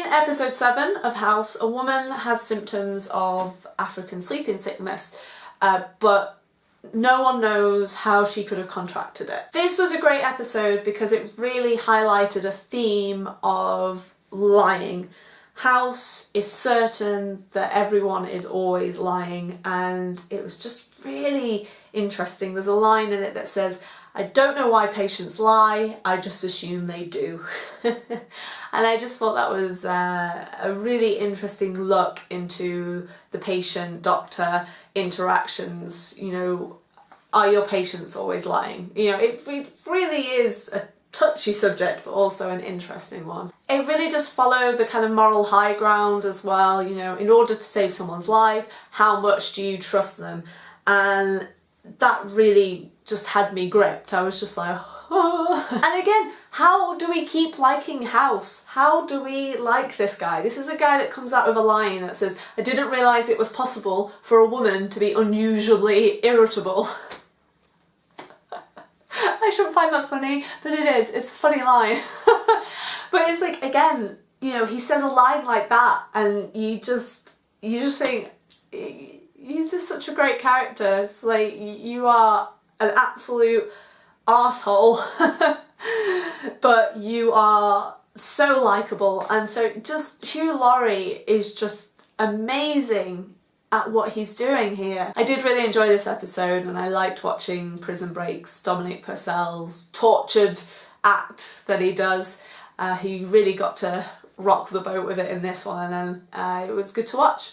In episode 7 of House, a woman has symptoms of African sleeping sickness, uh, but no one knows how she could have contracted it. This was a great episode because it really highlighted a theme of lying. House is certain that everyone is always lying and it was just really interesting. There's a line in it that says, I don't know why patients lie, I just assume they do. and I just thought that was uh, a really interesting look into the patient-doctor interactions, you know, are your patients always lying? You know, it, it really is a touchy subject but also an interesting one. It really does follow the kind of moral high ground as well, you know, in order to save someone's life, how much do you trust them? And that really just had me gripped. I was just like, oh. and again, how do we keep liking House? How do we like this guy? This is a guy that comes out with a line that says, I didn't realise it was possible for a woman to be unusually irritable. I shouldn't find that funny, but it is. It's a funny line. but it's like, again, you know, he says a line like that and you just, you just think, he's just such a great character. It's like, you are an absolute asshole, but you are so likable and so just Hugh Laurie is just amazing at what he's doing here. I did really enjoy this episode and I liked watching Prison Break's Dominic Purcell's tortured act that he does. Uh, he really got to rock the boat with it in this one and uh, it was good to watch.